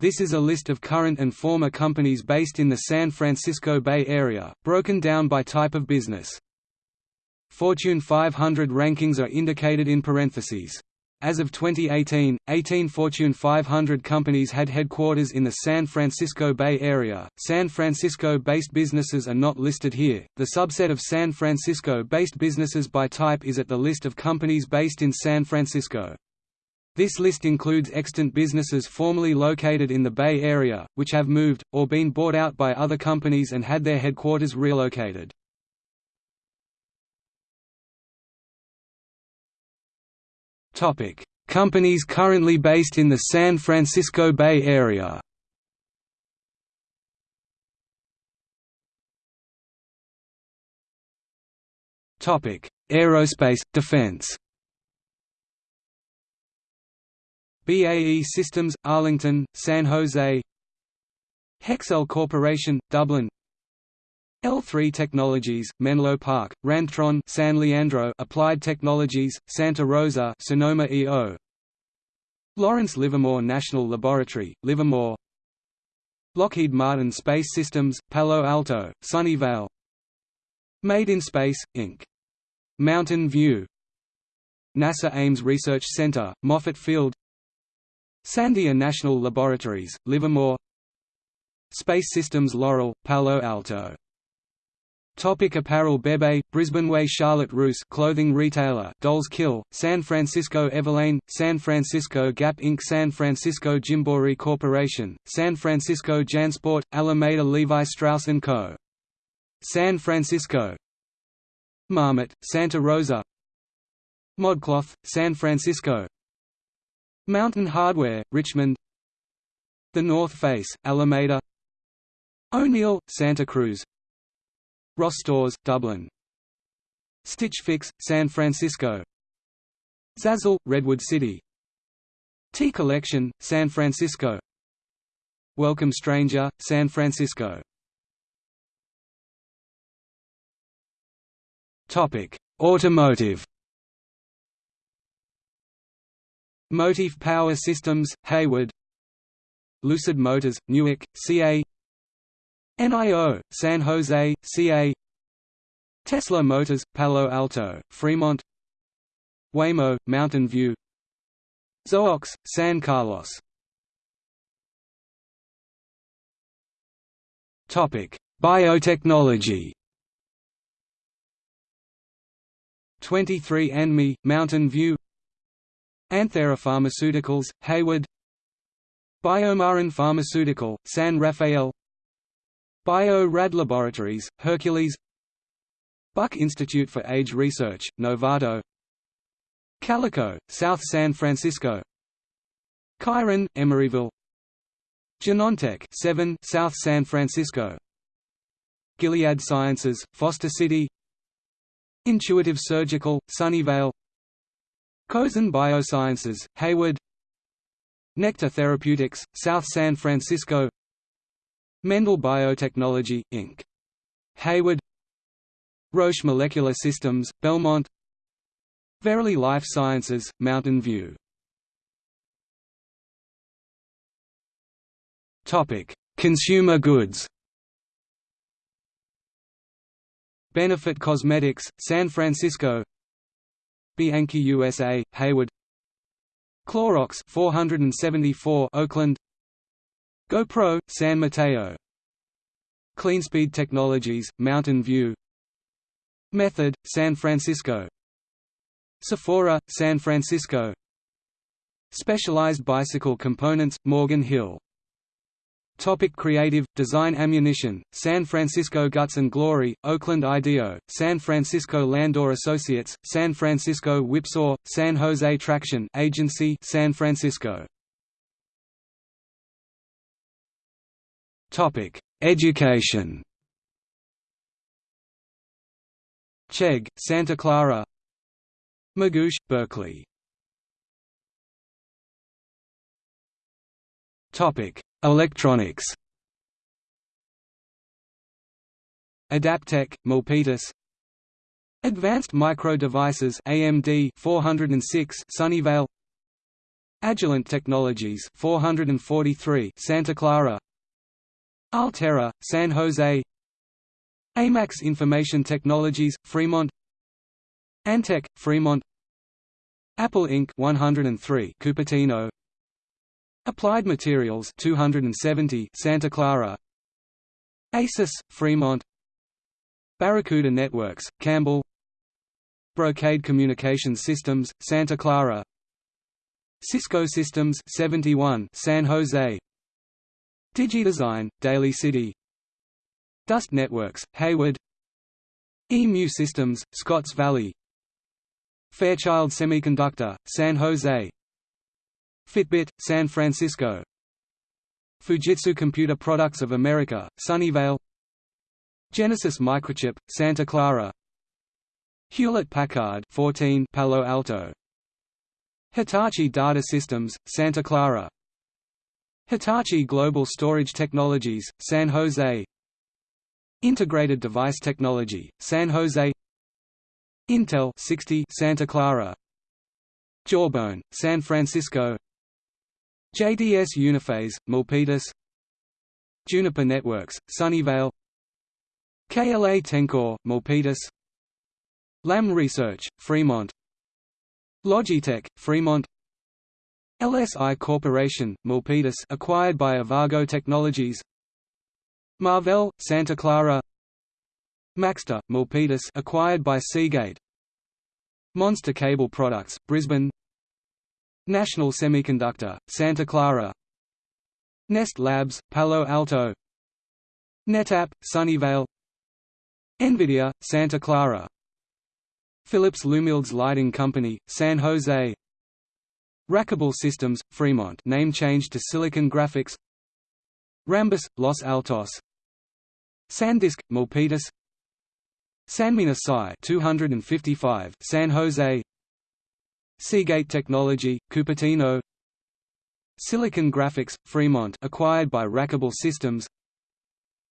This is a list of current and former companies based in the San Francisco Bay Area, broken down by type of business. Fortune 500 rankings are indicated in parentheses. As of 2018, 18 Fortune 500 companies had headquarters in the San Francisco Bay Area. San Francisco based businesses are not listed here. The subset of San Francisco based businesses by type is at the list of companies based in San Francisco. This list includes extant businesses formerly located in the Bay Area, which have moved, or been bought out by other companies and had their headquarters relocated. Companies currently based in the San Francisco Bay Area. Aerospace Defense. BAE Systems, Arlington, San Jose. Hexcel Corporation, Dublin. L3 Technologies, Menlo Park, Rantron San Leandro Applied Technologies, Santa Rosa Sonoma EO Lawrence Livermore National Laboratory, Livermore. Lockheed Martin Space Systems, Palo Alto, Sunnyvale. Made in Space, Inc. Mountain View. NASA Ames Research Center, Moffett Field Sandia National Laboratories, Livermore. Space Systems Loral, Palo Alto. Topic apparel Bebe, Brisbane Way Charlotte Russe. Clothing retailer Dolls Kill, San Francisco Everlane, San Francisco Gap Inc. San Francisco Gymboree Corporation, San Francisco Jansport, Alameda Levi Strauss & Co. San Francisco. Marmot, Santa Rosa. Modcloth, San Francisco Mountain Hardwear, Richmond. The North Face, Alameda. O'Neill, Santa Cruz. Ross Stores, Dublin. Stitch Fix, San Francisco. Zazzle, Redwood City. Tea Collection, San Francisco. Welcome Stranger, San Francisco. Automotive Motive Power Systems, Hayward. Lucid Motors, Newark, CA NIO, San Jose, CA Tesla Motors, Palo Alto, Fremont. Waymo, Mountain View. Zoox, San Carlos. Biotechnology. 23andMe, Mountain View Anthera Pharmaceuticals, Hayward. Biomarin Pharmaceutical, San Rafael. Bio-Rad Laboratories, Hercules. Buck Institute for Age Research, Novato. Calico, South San Francisco. Chiron, Emeryville. Genentech 7 South San Francisco. Gilead Sciences, Foster City. Intuitive Surgical, Sunnyvale Kosan Biosciences, Hayward. Nektar Therapeutics, South San Francisco. Mendel Biotechnology, Inc. Hayward. Roche Molecular Systems, Belmont. Verily Life Sciences, Mountain View. Consumer goods. Benefit Cosmetics, San Francisco Bianchi USA, Hayward. Clorox 474 Oakland. GoPro, San Mateo. CleanSpeed Technologies, Mountain View. Method, San Francisco. Sephora, San Francisco. Specialized Bicycle Components, Morgan Hill Topic creative, design Ammunition, San Francisco Guts and Glory, Oakland IDEO, San Francisco Landor Associates, San Francisco Whipsaw, San Jose Traction Agency San Francisco Topic: Education. Chegg, Santa Clara. Magoosh, Berkeley. Topic: Electronics. Adaptec, Milpitas. Advanced Micro Devices AMD 406 Sunnyvale. Agilent Technologies 443 Santa Clara. Altera San Jose. Amax Information Technologies Fremont. Antec Fremont. Apple Inc. 103 Cupertino Applied Materials 270 Santa Clara. Asus Fremont. Barracuda Networks Campbell. Brocade Communications Systems Santa Clara. Cisco Systems 71 San Jose. DigiDesign Daly City. Dust Networks Hayward. EMU Systems Scotts Valley. Fairchild Semiconductor San Jose Fitbit San Francisco. Fujitsu Computer Products of America Sunnyvale. Genesis Microchip Santa Clara. Hewlett Packard 14 Palo Alto. Hitachi Data Systems, Santa Clara. Hitachi Global Storage Technologies, San Jose. Integrated Device Technology, San Jose. Intel 60 Santa Clara. Jawbone, San Francisco JDS Uniphase, Milpitas. Juniper Networks, Sunnyvale. KLA Tencor, Milpitas. Lam Research, Fremont. Logitech, Fremont. LSI Corporation, Milpitas acquired by Avago Technologies. Marvell, Santa Clara. Maxtor, Milpitas acquired by Seagate. Monster Cable Products, Brisbane National Semiconductor, Santa Clara. Nest Labs, Palo Alto. NetApp, Sunnyvale. NVIDIA, Santa Clara. Philips Lumileds Lighting Company, San Jose. Rackable Systems, Fremont. Name changed to Silicon Graphics. Rambus, Los Altos. SanDisk, Milpitas. Sanmina SCI 255, San Jose Seagate Technology, Cupertino. Silicon Graphics, Fremont acquired by Rackable Systems.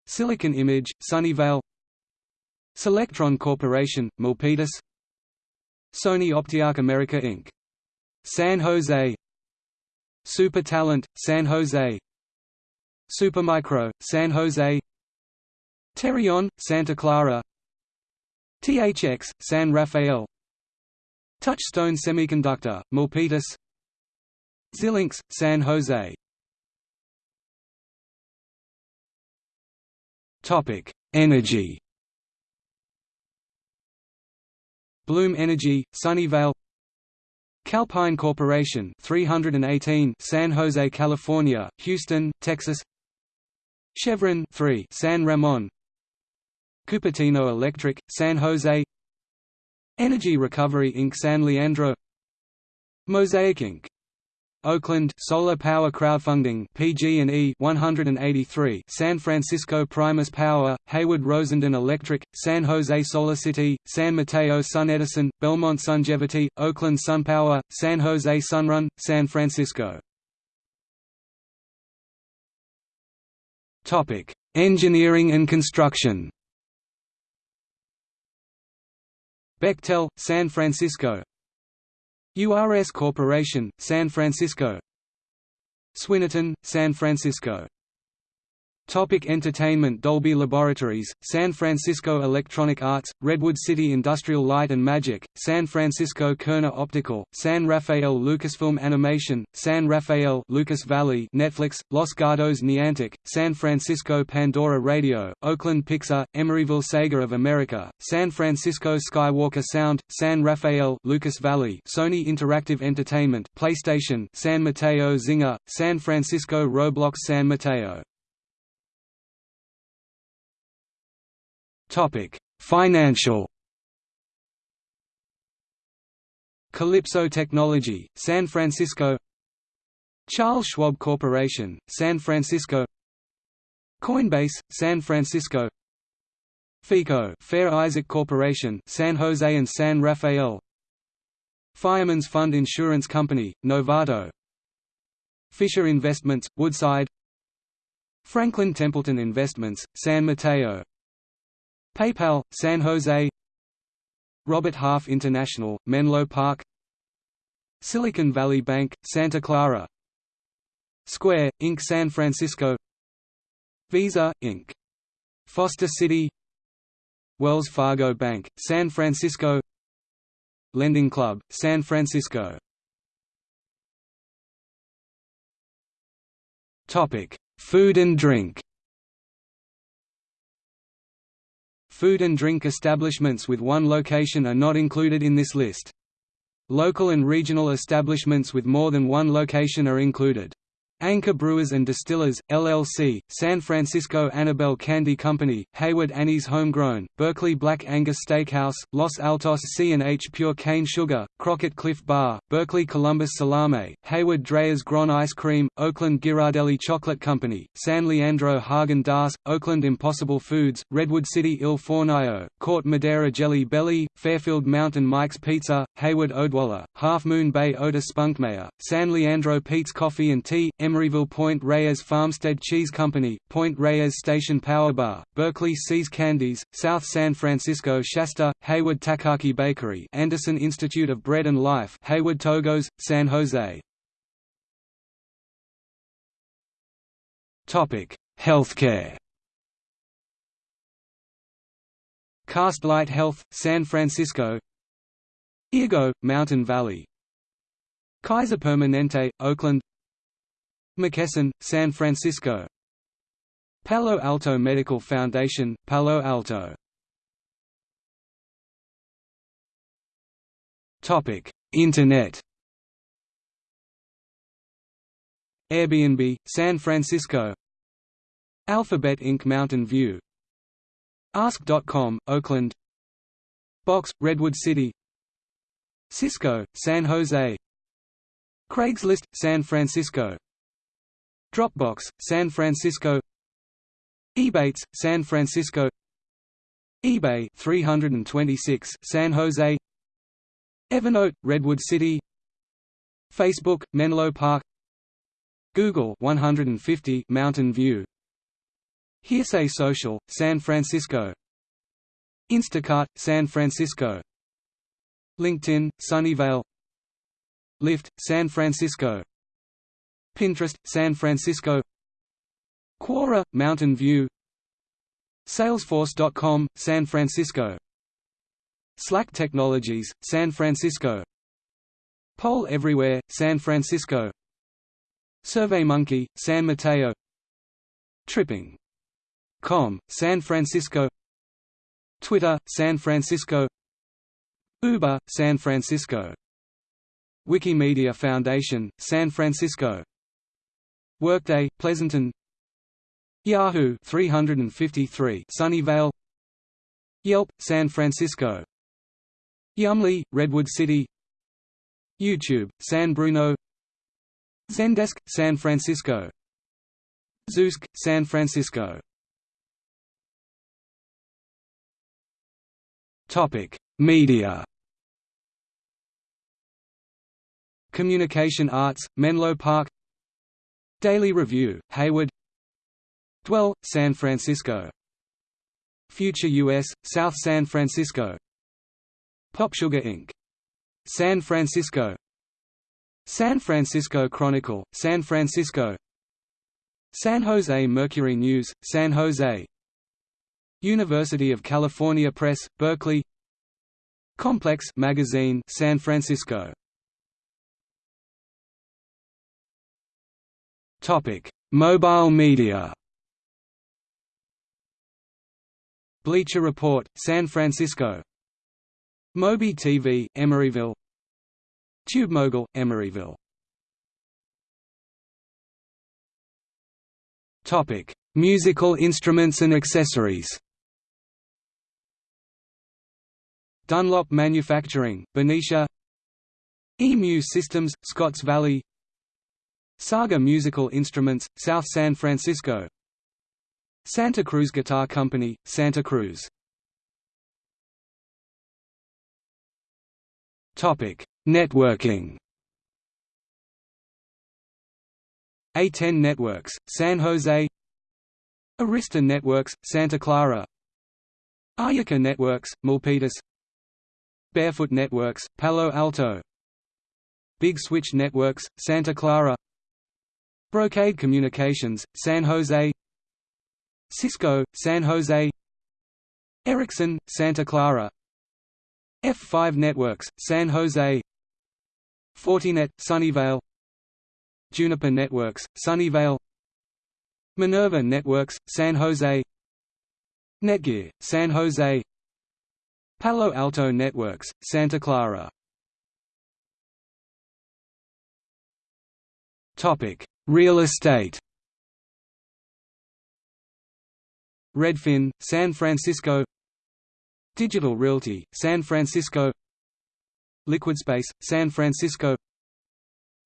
Silicon Image, Sunnyvale. Solectron Corporation, Milpitas. Sony Optiarc America Inc. San Jose. Super Talent, San Jose. Supermicro, San Jose. Terion, Santa Clara. THX, San Rafael Touchstone Semiconductor, Milpitas. Xilinx, San Jose. Energy. Bloom Energy, Sunnyvale. Calpine Corporation 318 San Jose, California, Houston, Texas. Chevron 3 San Ramon. Cupertino Electric, San Jose Energy Recovery Inc. San Leandro Mosaic Inc. Oakland Solar Power Crowdfunding PG&E 183 San Francisco Primus Power Hayward Rosendin Electric San Jose Solar City San Mateo Sun Edison Belmont Sungevity Oakland SunPower San Jose Sunrun San Francisco Topic Engineering and construction Bechtel San Francisco. URS Corporation, San Francisco. Swinerton, San Francisco Topic entertainment Dolby Laboratories, San Francisco Electronic Arts, Redwood City Industrial Light and Magic, San Francisco Kerner Optical, San Rafael Lucasfilm Animation, San Rafael Lucas Valley Netflix, Los Gatos Niantic, San Francisco Pandora Radio, Oakland Pixar, Emeryville Sega of America, San Francisco Skywalker Sound, San Rafael Lucas Valley Sony Interactive Entertainment PlayStation San Mateo Zynga, San Francisco Roblox San Mateo Topic: Financial. Calypso Technology, San Francisco. Charles Schwab Corporation, San Francisco. Coinbase, San Francisco. FICO, Fair Isaac Corporation, San Jose and San Rafael. Fireman's Fund Insurance Company, Novato. Fisher Investments, Woodside. Franklin Templeton Investments, San Mateo PayPal, San Jose. Robert Half International, Menlo Park. Silicon Valley Bank, Santa Clara. Square, Inc. San Francisco. Visa, Inc. Foster City. Wells Fargo Bank, San Francisco. Lending Club, San Francisco. Food and drink Food and drink establishments with one location are not included in this list. Local and regional establishments with more than one location are included. Anchor Brewers and Distillers, LLC, San Francisco Annabelle Candy Company, Hayward Annie's Homegrown, Berkeley Black Angus Steakhouse, Los Altos C&H Pure Cane Sugar, Crockett Cliff Bar, Berkeley Columbus Salame, Hayward Dreyer's Grand Ice Cream, Oakland Ghirardelli Chocolate Company, San Leandro Häagen-Dazs, Oakland Impossible Foods, Redwood City Il Fornaio, Corte Madera Jelly Belly, Fairfield Mountain Mike's Pizza, Hayward Odwalla, Half Moon Bay Otis Spunkmeyer, San Leandro Peet's Coffee and Tea, Emeryville Point Reyes Farmstead Cheese Company, Point Reyes Station Power Bar, Berkeley See's Candies, South San Francisco Shasta, Hayward Takaki Bakery Andersen Institute of Bread and Life Hayward Togos, San Jose. Healthcare. Castlight Health, San Francisco Eargo, Mountain Valley. Kaiser Permanente, Oakland. McKesson, San Francisco. Palo Alto Medical Foundation, Palo Alto. Internet. Airbnb, San Francisco. Alphabet Inc. Mountain View. Ask.com, Oakland. Box, Redwood City Cisco, San Jose. Craigslist, San Francisco. Dropbox, San Francisco. Ebates, San Francisco. eBay 326 San Jose. Evernote, Redwood City. Facebook, Menlo Park. Google 150 Mountain View. Hearsay Social, San Francisco. Instacart, San Francisco LinkedIn, Sunnyvale. Lyft, San Francisco. Pinterest, San Francisco. Quora, Mountain View. Salesforce.com, San Francisco. Slack Technologies, San Francisco. Poll Everywhere, San Francisco. SurveyMonkey, San Mateo. Tripping.com, San Francisco. Twitter, San Francisco Uber, San Francisco. Wikimedia Foundation, San Francisco. Workday, Pleasanton. Yahoo 353 Sunnyvale. Yelp, San Francisco. Yummly, Redwood City. YouTube, San Bruno. Zendesk, San Francisco. Zoosk, San Francisco. Media. Communication Arts, Menlo Park. Daily Review, Hayward. Dwell, San Francisco. Future US, South San Francisco. PopSugar Inc. San Francisco. San Francisco Chronicle, San Francisco. San Jose Mercury News, San Jose. University of California Press, Berkeley. Complex Magazine, San Francisco Mobile media. Bleacher Report, San Francisco. MobiTV, Emeryville. TubeMogul, Emeryville. Topic: Musical instruments and accessories. Dunlop Manufacturing, Benicia. EMU Systems, Scotts Valley Saga Musical Instruments, South San Francisco. Santa Cruz Guitar Company, Santa Cruz. Networking. A10 Networks, San Jose. Arista Networks, Santa Clara. Aryaka Networks, Milpitas. Barefoot Networks, Palo Alto. Big Switch Networks, Santa Clara Brocade Communications, San Jose. Cisco, San Jose. Ericsson, Santa Clara. F5 Networks, San Jose. Fortinet, Sunnyvale. Juniper Networks, Sunnyvale. Minerva Networks, San Jose. Netgear, San Jose. Palo Alto Networks, Santa Clara Real estate. Redfin, San Francisco. Digital Realty, San Francisco. LiquidSpace, San Francisco.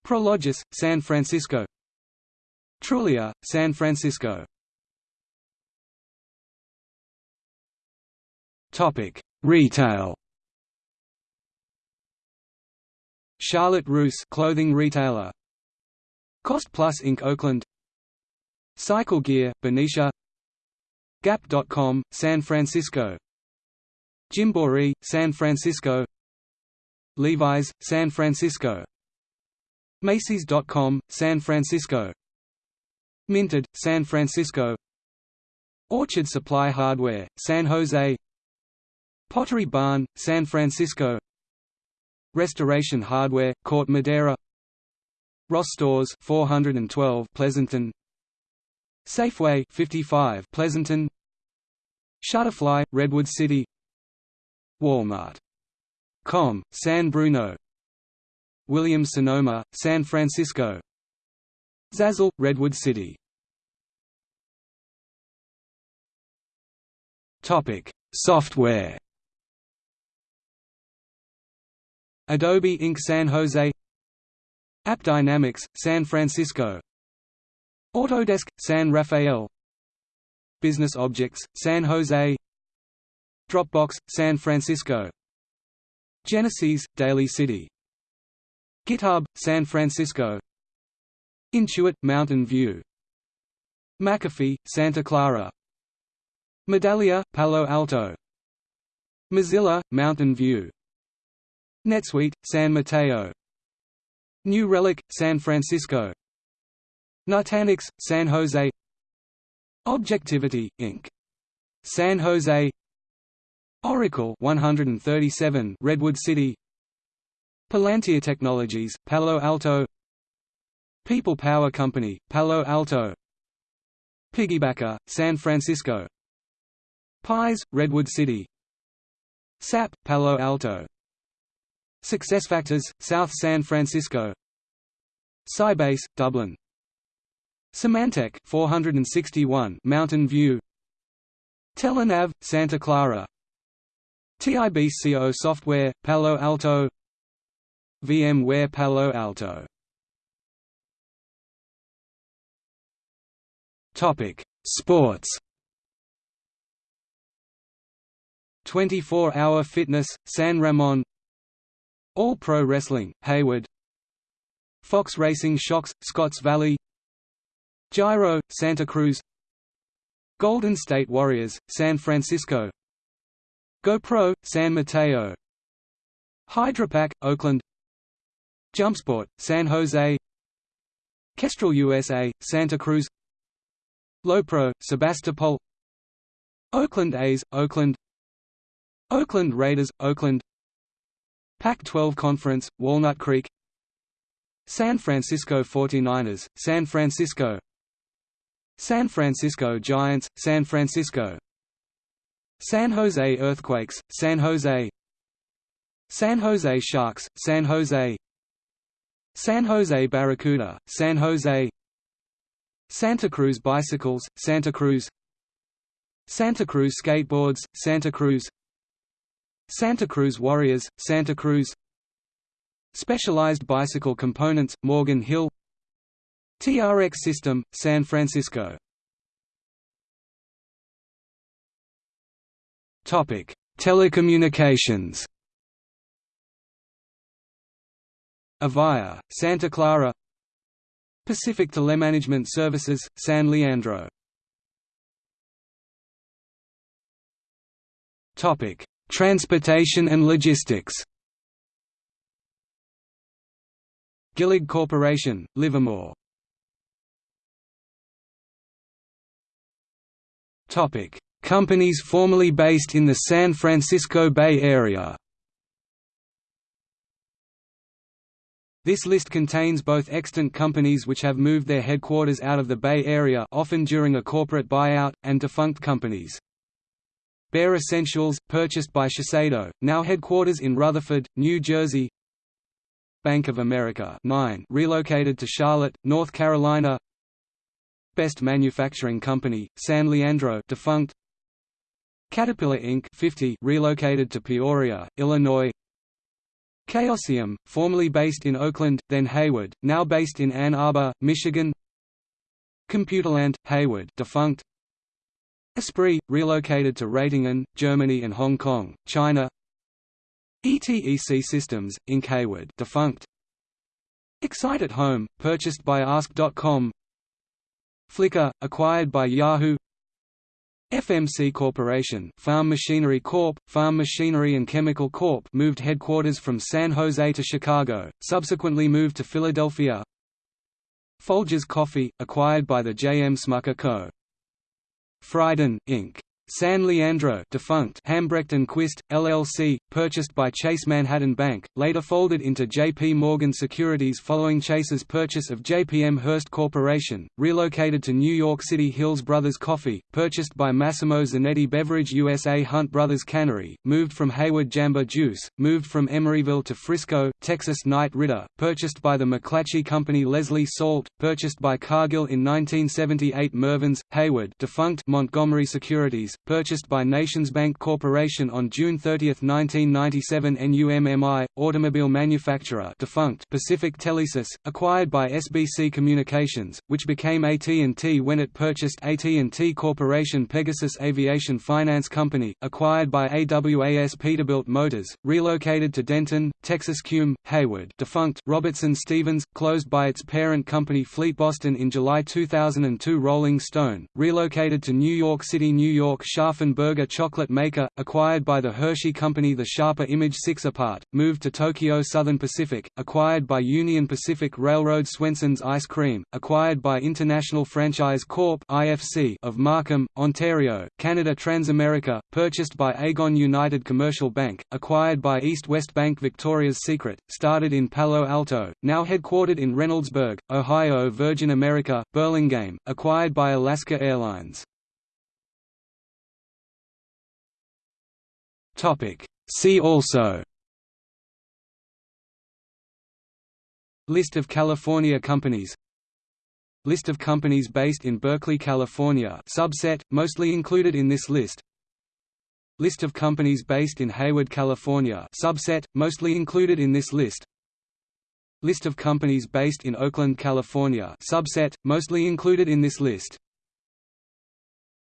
Prologis, San Francisco. Trulia, San Francisco. Retail. Charlotte Russe, clothing retailer. Cost Plus Inc. Oakland. Cycle Gear, Benicia. Gap.com, San Francisco. Gymboree, San Francisco. Levi's, San Francisco. Macy's.com, San Francisco. Minted, San Francisco Orchard Supply Hardware, San Jose Pottery Barn, San Francisco Restoration Hardware, Corte Madera Ross Stores 412 Pleasanton. Safeway 55 Pleasanton. Shutterfly, Redwood City. Walmart. Com, San Bruno. Williams Sonoma, San Francisco. Zazzle, Redwood City. Topic Software. Adobe Inc. San Jose AppDynamics, San Francisco. Autodesk, San Rafael. Business Objects, San Jose. Dropbox, San Francisco. Genesys, Daly City. GitHub, San Francisco. Intuit, Mountain View. McAfee, Santa Clara. Medallia, Palo Alto. Mozilla, Mountain View. NetSuite, San Mateo New Relic, San Francisco. Nutanix, San Jose. Objectivity, Inc. San Jose. Oracle 137 Redwood City. Palantir Technologies, Palo Alto. People Power Company, Palo Alto. Piggybacker, San Francisco. Pies, Redwood City. SAP, Palo Alto SuccessFactors, South San Francisco. Sybase, Dublin. Symantec 461 Mountain View. Telenav, Santa Clara. TIBCO Software, Palo Alto. VMware Palo Alto. Topic: Sports. 24-Hour Fitness, San Ramon. All Pro Wrestling, Hayward. Fox Racing Shocks, Scotts Valley. Giro, Santa Cruz. Golden State Warriors, San Francisco. GoPro, San Mateo. Hydrapak, Oakland. Jumpsport, San Jose. Kestrel USA, Santa Cruz Lopro, Sebastopol Oakland A's, Oakland Oakland Raiders, Oakland Pac-12 Conference, Walnut Creek. San Francisco 49ers, San Francisco. San Francisco Giants, San Francisco. San Jose Earthquakes, San Jose. San Jose Sharks, San Jose. San Jose Barracuda, San Jose. Santa Cruz Bicycles, Santa Cruz. Santa Cruz Skateboards, Santa Cruz Santa Cruz Warriors, Santa Cruz. Specialized Bicycle Components, Morgan Hill. TRX System, San Francisco. Telecommunications. Avaya, Santa Clara. Pacific Telemanagement Services, San Leandro Transportation and logistics. Gillig Corporation, Livermore. Companies formerly based in the San Francisco Bay Area. This list contains both extant companies which have moved their headquarters out of the Bay Area often during a corporate buyout, and defunct companies. Bare Escentuals, purchased by Shiseido, now headquarters in Rutherford, New Jersey. Bank of America 9 relocated to Charlotte, North Carolina. Best Manufacturing Company, San Leandro defunct. Caterpillar Inc. 50 relocated to Peoria, Illinois. Chaosium, formerly based in Oakland, then Hayward, now based in Ann Arbor, Michigan. Computerland, Hayward defunct Esprit, relocated to Ratingen, Germany and Hong Kong, China ETEC Systems, Inc. Hayward defunct Excite at Home, purchased by Ask.com Flickr, acquired by Yahoo FMC Corporation Farm Machinery Corp., Farm Machinery and Chemical Corp. moved headquarters from San Jose to Chicago, subsequently moved to Philadelphia Folgers Coffee, acquired by the J. M. Smucker Co. Friden, Inc. San Leandro defunct Hambrecht & Quist, LLC, purchased by Chase Manhattan Bank, later folded into J.P. Morgan Securities following Chase's purchase of JPM Hearst Corporation, relocated to New York City Hills Brothers Coffee, purchased by Massimo Zanetti Beverage USA Hunt Brothers Cannery, moved from Hayward Jamba Juice, moved from Emeryville to Frisco, Texas Knight Ridder, purchased by the McClatchy Company Leslie Salt, purchased by Cargill in 1978 Mervyn's, Hayward defunct Montgomery Securities, purchased by NationsBank Corporation on June 30, 1997 NUMMI, automobile manufacturer defunct Pacific Telesis, acquired by SBC Communications, which became AT&T when it purchased AT&T Corporation Pegasus Aviation Finance Company, acquired by AWAS Peterbilt Motors, relocated to Denton, Texas Qume, Hayward defunct Robertson Stevens, closed by its parent company Fleet Boston in July 2002 Rolling Stone, relocated to New York City New York Scharffen chocolate maker, acquired by the Hershey Company The Sharper Image 6 apart, moved to Tokyo Southern Pacific, acquired by Union Pacific Railroad Swenson's Ice Cream, acquired by International Franchise Corp. Of Markham, Ontario, Canada Transamerica, purchased by Aegon United Commercial Bank, acquired by East West Bank Victoria's Secret, started in Palo Alto, now headquartered in Reynoldsburg, Ohio Virgin America, Burlingame, acquired by Alaska Airlines. See also. List of California companies. List of companies based in Berkeley, California. Subset, mostly included in this list. List of companies based in Hayward, California. Subset, mostly included in this list. List of companies based in Oakland, California. Subset, mostly included in this list